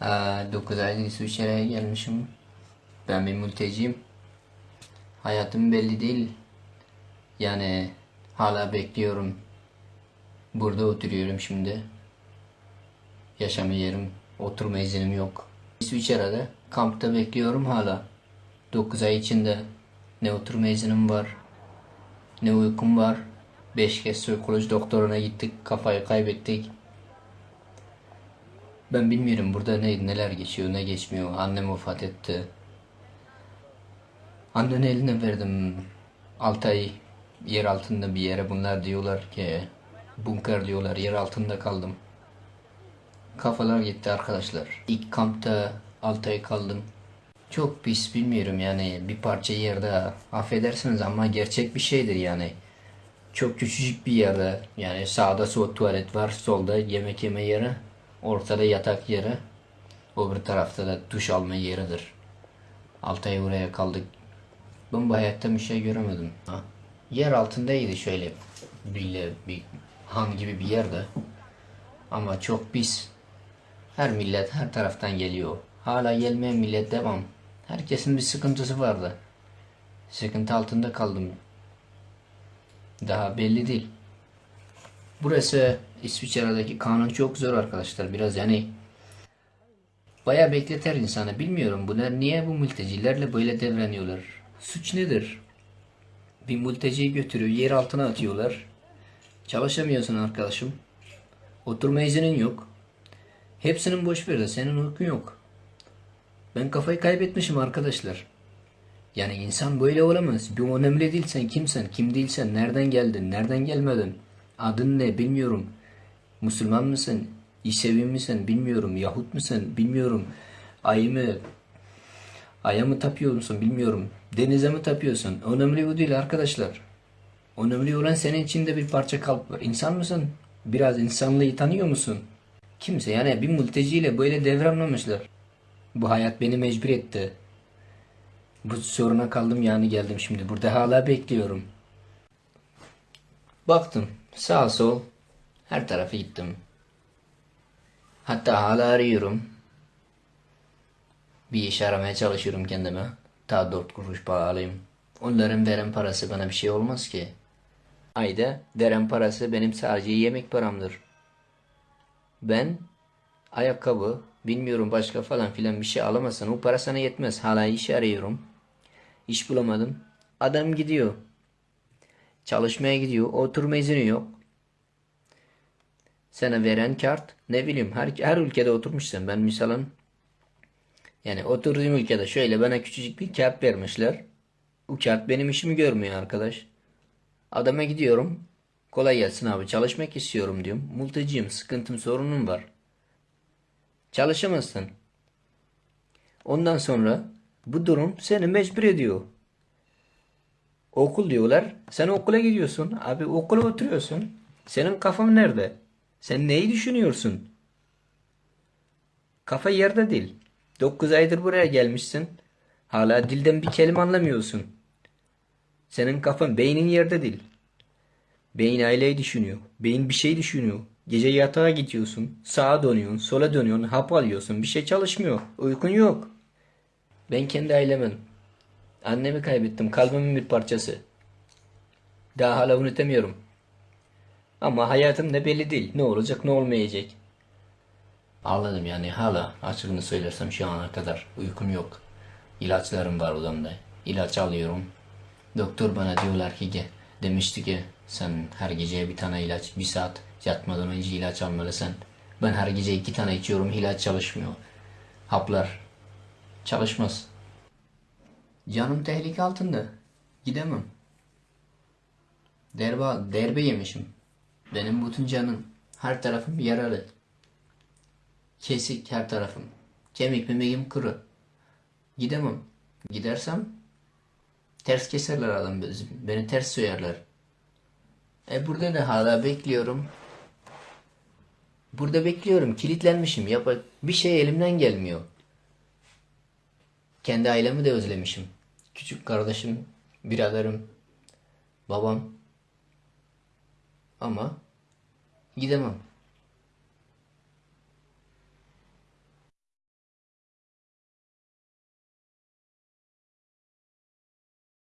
9 aydır İsviçre'ye gelmişim. Ben bir mülteciyim. Hayatım belli değil. Yani hala bekliyorum. Burada oturuyorum şimdi. Yaşama yerim, oturma iznim yok. İsviçre'de kampta bekliyorum hala. 9 ay içinde ne oturma iznim var, ne uykum var. 5 kez psikoloji doktoruna gittik, kafayı kaybettik. Ben bilmiyorum burada ne, neler geçiyor, ne geçmiyor. Annem vefat etti. Annenin eline verdim 6 ay yer altında bir yere. Bunlar diyorlar ki bunker diyorlar, yer altında kaldım. Kafalar gitti arkadaşlar. İlk kampta 6 ay kaldım. Çok pis bilmiyorum yani bir parça yerde affedersiniz ama gerçek bir şeydir yani. Çok küçücük bir yerde yani sağda tuvalet var solda yemek yeme yeri ortada yatak yeri öbür tarafta da duş alma yeridir. 6 ay oraya kaldık. Ben bu hayatta bir şey göremedim. Ha. Yer altındaydı şöyle bir, bir han gibi bir yerde. Ama çok pis. Her millet her taraftan geliyor. Hala gelmeyen millet devam. Herkesin bir sıkıntısı vardı. Sıkıntı altında kaldım. Daha belli değil. Burası İsviçre'deki kanun çok zor arkadaşlar. Biraz yani bayağı bekleter insanı. Bilmiyorum bunlar niye bu mültecilerle böyle davranıyorlar. Suç nedir? Bir mülteciyi götürüyor yer altına atıyorlar. Çalışamıyorsun arkadaşım. Oturma iznin yok. Hepsinin boş ver de senin hukukun yok. Ben kafayı kaybetmişim arkadaşlar. Yani insan böyle olamaz. Bir önemli değil sen kimsen, kim değilsen, nereden geldin, nereden gelmedin, adın ne bilmiyorum. Müslüman mısın, İsevi misin bilmiyorum, Yahut musun bilmiyorum. Ayı mı, aya mı tapıyor musun bilmiyorum. Denize mi tapıyorsun? Önemli bu değil arkadaşlar. Önemli olan senin içinde bir parça kalp var. İnsan mısın? Biraz insanlığı tanıyor musun? Kimse yani bir mülteciyle böyle davranmamışlar. Bu hayat beni mecbur etti. Bu soruna kaldım yani geldim şimdi. Burada hala bekliyorum. Baktım sağ sol her tarafa gittim. Hatta hala arıyorum. Bir iş aramaya çalışıyorum kendime. Ta dört kuruş para alayım. Onların veren parası bana bir şey olmaz ki. Ayda veren parası benim sadece yemek paramdır. Ben ayakkabı, bilmiyorum başka falan filan bir şey alamazsan o para sana yetmez. Hala iş arıyorum. İş bulamadım. Adam gidiyor. Çalışmaya gidiyor. Oturma izni yok. Sana veren kart ne bileyim her, her ülkede oturmuşsun. Ben misalın yani oturduğum ülkede şöyle bana küçücük bir kart vermişler. Bu kart benim işimi görmüyor arkadaş. Adama gidiyorum. Kolay gelsin abi çalışmak istiyorum diyorum. Mülteciyim sıkıntım sorunum var. Çalışamazsın. Ondan sonra bu durum seni mecbur ediyor. Okul diyorlar. Sen okula gidiyorsun. Abi okula oturuyorsun. Senin kafan nerede? Sen neyi düşünüyorsun? Kafa yerde değil. 9 aydır buraya gelmişsin. Hala dilden bir kelime anlamıyorsun. Senin kafan, beynin yerde değil. Beyin aileyi düşünüyor. Beyin bir şey düşünüyor. Gece yatağa gidiyorsun. Sağa dönüyorsun, sola dönüyorsun, hap alıyorsun. Bir şey çalışmıyor. Uykun yok. Ben kendi ailemin. Annemi kaybettim. Kalbimin bir parçası. Daha hala unutamıyorum. Ama hayatım ne belli değil. Ne olacak ne olmayacak. Ağladım yani hala açıkını söylersem şu ana kadar uykum yok. İlaçlarım var odamda. İlaç alıyorum. Doktor bana diyorlar ki. Demişti ki sen her gece bir tane ilaç bir saat yatmadan önce ilaç almalısın. Ben her gece iki tane içiyorum ilaç çalışmıyor. Haplar çalışmaz. Canım tehlike altında. Gidemem. Derbe, derbe yemişim. Benim bütün canım. Her tarafım yaralı. Kesik her tarafım. Kemik memeğim kuru. Gidemem. Gidersem ters keserler adam beni ters soyarlar. E burada da hala bekliyorum. Burada bekliyorum. Kilitlenmişim. Yap bir şey elimden gelmiyor. Kendi ailemi de özlemişim. Küçük kardeşim, biraderim, babam. Ama gidemem.